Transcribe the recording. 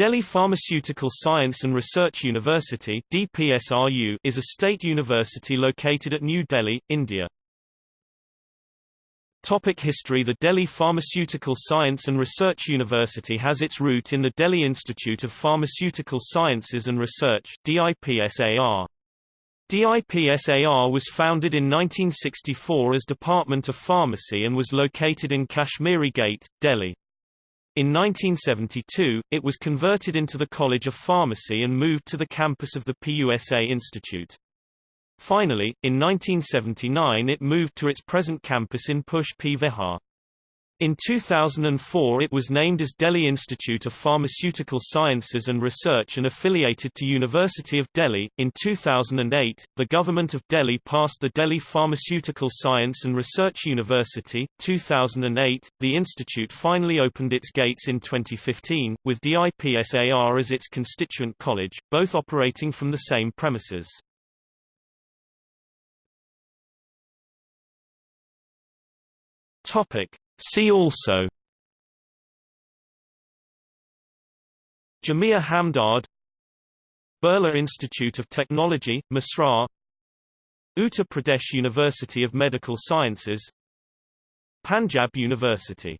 Delhi Pharmaceutical Science and Research University DPSRU is a state university located at New Delhi, India. Topic history The Delhi Pharmaceutical Science and Research University has its root in the Delhi Institute of Pharmaceutical Sciences and Research DIPSAR. DIPSAR was founded in 1964 as Department of Pharmacy and was located in Kashmiri Gate, Delhi. In 1972, it was converted into the College of Pharmacy and moved to the campus of the PUSA Institute. Finally, in 1979 it moved to its present campus in Push P. Vihar. In 2004 it was named as Delhi Institute of Pharmaceutical Sciences and Research and affiliated to University of Delhi. In 2008, the Government of Delhi passed the Delhi Pharmaceutical Science and Research University. 2008, the institute finally opened its gates in 2015, with DIPSAR as its constituent college, both operating from the same premises. Topic See also Jamia Hamdard Birla Institute of Technology, Mesra Uttar Pradesh University of Medical Sciences Panjab University